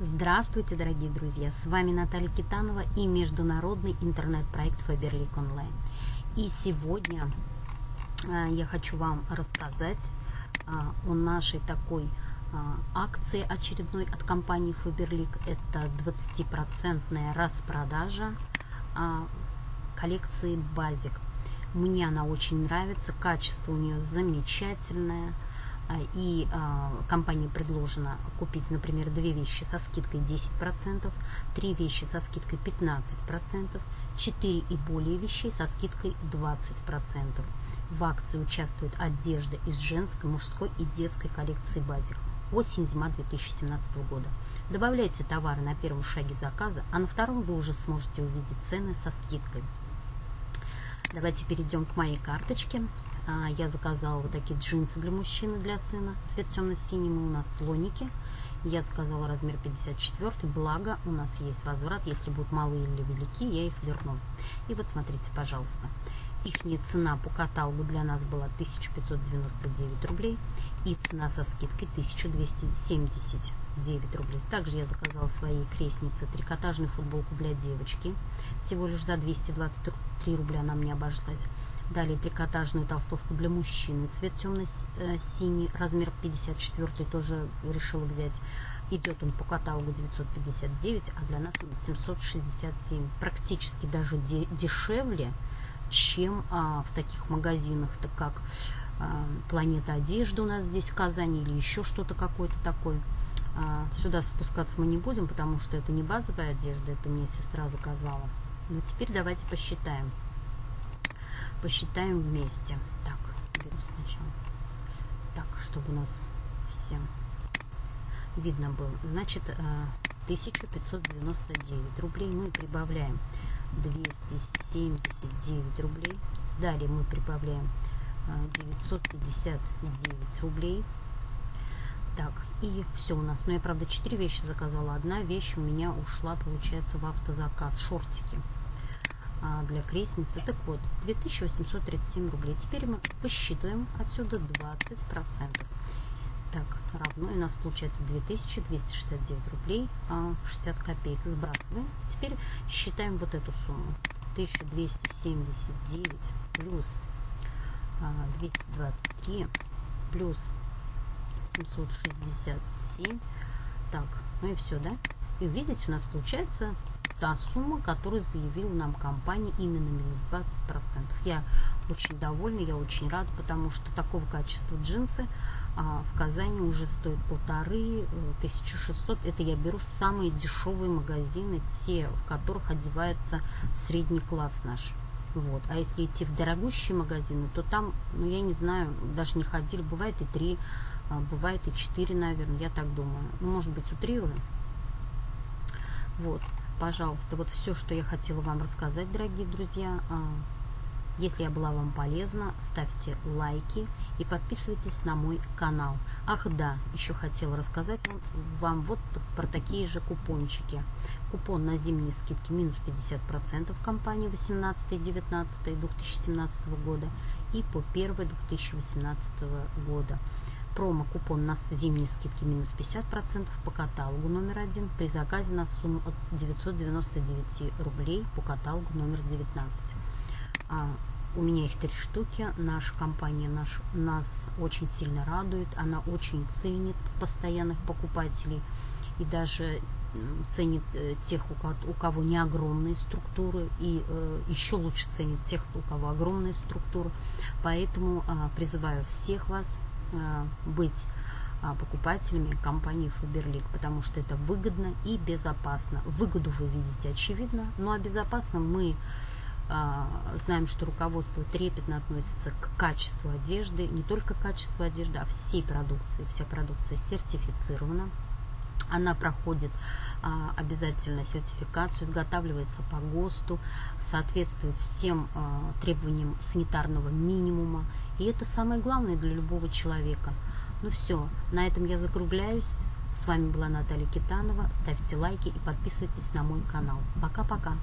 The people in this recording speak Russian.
Здравствуйте, дорогие друзья! С вами Наталья Китанова и международный интернет-проект Faberlic Online. И сегодня а, я хочу вам рассказать а, о нашей такой а, акции очередной от компании Faberlic. Это 20% распродажа коллекции Базик. Мне она очень нравится, качество у нее замечательное – и э, компании предложено купить, например, две вещи со скидкой 10%, три вещи со скидкой 15%, 4 и более вещей со скидкой 20%. В акции участвует одежда из женской, мужской и детской коллекции базик. Осень-зима 2017 года. Добавляйте товары на первом шаге заказа, а на втором вы уже сможете увидеть цены со скидкой. Давайте перейдем к моей карточке. А, я заказала вот такие джинсы для мужчины, для сына. Цвет темно-синий у нас слоники. Я заказала размер 54, благо у нас есть возврат. Если будут малые или велики, я их верну. И вот смотрите, пожалуйста. Их цена по каталогу для нас была 1599 рублей. И цена со скидкой 1279 рублей. Также я заказала своей крестнице трикотажную футболку для девочки. Всего лишь за 223 рубля она мне обошлась. Далее трикотажную толстовку для мужчины. Цвет темно-синий, размер 54 тоже решила взять. Идет он по каталогу 959, а для нас он 767. Практически даже де дешевле, чем а, в таких магазинах, так как а, Планета Одежды у нас здесь в Казани или еще что-то какое-то такое. А, сюда спускаться мы не будем, потому что это не базовая одежда, это мне сестра заказала. Но теперь давайте посчитаем посчитаем вместе. Так, беру сначала. Так, чтобы у нас всем видно было. Значит, 1599 э, рублей мы прибавляем 279 рублей. Далее мы прибавляем 959 э, рублей. Так, и все у нас. Но ну, я, правда, 4 вещи заказала. Одна вещь у меня ушла, получается, в автозаказ. Шортики. А, для крестницы. Так вот, 2837 рублей. Теперь мы посчитываем отсюда 20%. Так, равно у нас получается 2269 рублей 60 а, копеек. Сбрасываем. Теперь считаем вот эту сумму. 1279 плюс 223 а, плюс 767. Так, ну и все, да? И видите, у нас получается та сумма, которую заявила нам компания, именно минус 20%. Я очень довольна, я очень рада, потому что такого качества джинсы а, в Казани уже стоят полторы, 1600. Э, Это я беру самые дешевые магазины, те, в которых одевается средний класс наш. Вот. А если идти в дорогущие магазины, то там, ну я не знаю, даже не ходили, бывает и три, а, бывает и четыре, наверное, я так думаю. Ну, может быть, утрирую. Вот пожалуйста, вот все, что я хотела вам рассказать, дорогие друзья. А, если я была вам полезна, ставьте лайки и подписывайтесь на мой канал. Ах да, еще хотела рассказать вам, вам вот про такие же купончики. Купон на зимние скидки минус 50% компании 18-19 2017 года и по 1 2018 года промо-купон на зимние скидки минус 50% по каталогу номер один при заказе на сумму от 999 рублей по каталогу номер 19. А, у меня их три штуки. Наша компания наш, нас очень сильно радует. Она очень ценит постоянных покупателей и даже ценит э, тех, у кого не огромные структуры, и э, еще лучше ценит тех, у кого огромные структуры. Поэтому а, призываю всех вас Э, быть а, покупателями компании Faberlic, потому что это выгодно и безопасно. Выгоду вы видите очевидно, ну а безопасно мы а, знаем, что руководство трепетно относится к качеству одежды, не только качеству одежды, а всей продукции. Вся продукция сертифицирована. Она проходит а, обязательно сертификацию, изготавливается по ГОСТу, соответствует всем а, требованиям санитарного минимума. И это самое главное для любого человека. Ну все, на этом я закругляюсь. С вами была Наталья Китанова. Ставьте лайки и подписывайтесь на мой канал. Пока-пока.